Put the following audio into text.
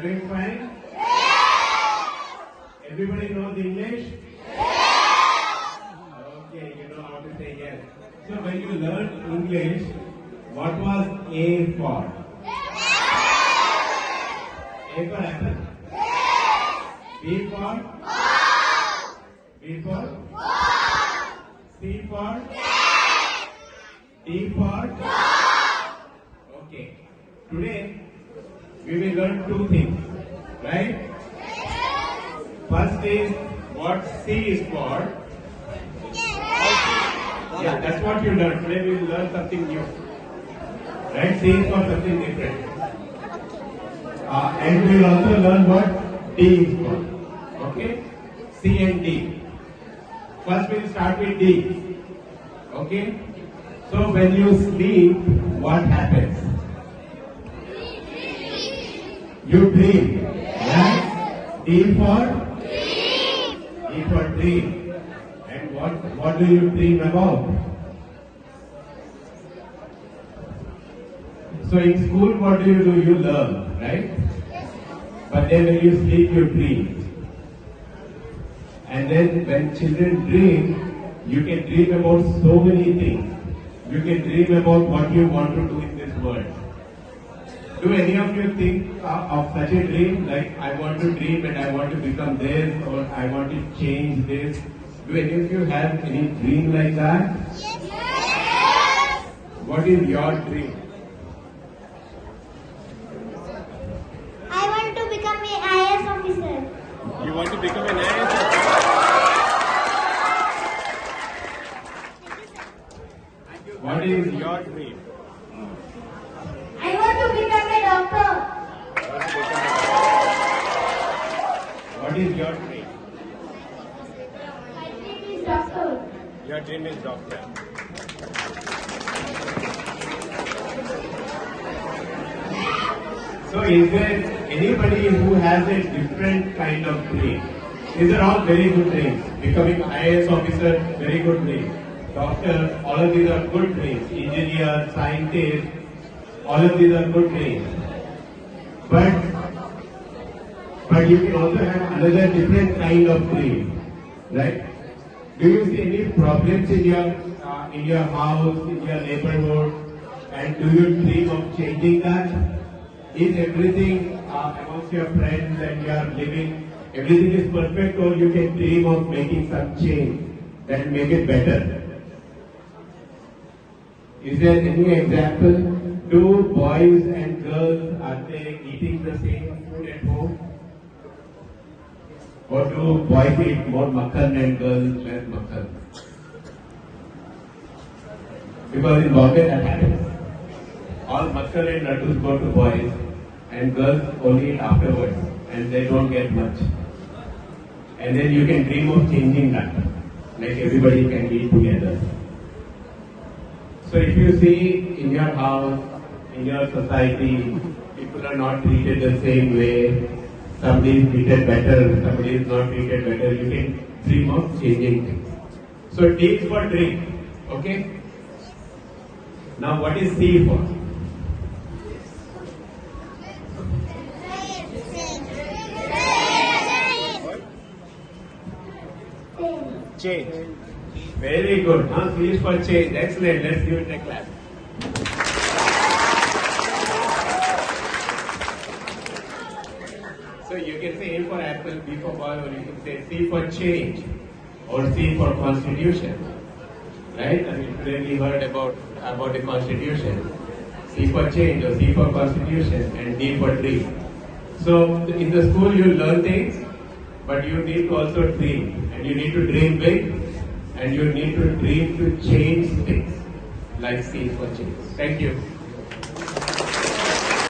am doing fine? Yes! Everybody knows English? Yes! Okay, you know how to say yes. So when you learned English, what was A for? Yes! A for apple? Yes! B for? Ball! B for? Ball! C for? Yes! D for? Dog! Okay. Today, learn two things, right? First is what C is for. Yeah, that's what you learn. Today we will learn something new. Right? C is for something different. Uh, and we will also learn what D is for. Okay? C and D. First we'll start with D. Okay? So when you sleep, what happens? You dream. Right? D for? D for dream. And what, what do you dream about? So in school, what do you do? You learn, right? But then when you sleep, you dream. And then when children dream, you can dream about so many things. You can dream about what you want to do in this world. Do any of you think uh, of such a dream? Like, I want to dream and I want to become this, or I want to change this. Do any of you have any dream like that? Yes! What is your dream? I want to become a IAS officer. You want to become an IAS What is your dream? I want to become a doctor. What is your dream? My dream is doctor. Your dream is doctor. So is there anybody who has a different kind of dream? These are all very good dreams. Becoming IAS officer, very good dream. Doctor, all of these are good dreams. Engineer, scientist, all of these are good dreams. But but you can also have another different kind of dream, right? Do you see any problems in your uh, in your house, in your neighborhood, and do you dream of changing that? Is everything uh, amongst your friends and your living, everything is perfect, or you can dream of making some change that make it better? Is there any example? Do boys and girls are they eating the same food at home? Or do boys eat more makhan and girls less makhan? Because in Bombay that happens. All makhan and laddus go to boys and girls only eat afterwards and they don't get much. And then you can dream of changing that. Like everybody can eat together. So if you see in your house, in your society, people are not treated the same way, somebody is treated better, somebody is not treated better, you can dream of changing things. So D is for dream, okay? Now what is C for? Change. Very good. C is for change. Excellent. Let's give it a clap. So you can say A for apple, B for boy, or you can say C for change, or C for constitution. Right? I mean, today we heard about about the constitution. C for change, or C for constitution, and D for dream. So in the school you learn things, but you need to also dream, and you need to dream big, and you need to dream to change things, like C for change. Thank you.